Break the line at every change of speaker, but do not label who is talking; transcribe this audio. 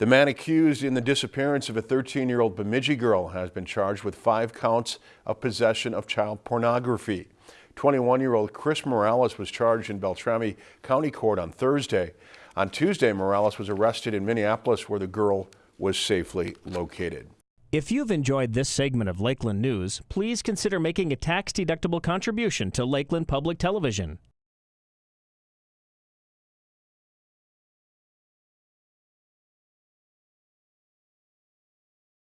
The man accused in the disappearance of a 13-year-old Bemidji girl has been charged with five counts of possession of child pornography. 21-year-old Chris Morales was charged in Beltrami County Court on Thursday. On Tuesday, Morales was arrested in Minneapolis where the girl was safely located.
If you've enjoyed this segment of Lakeland News, please consider making a tax-deductible contribution to Lakeland Public Television.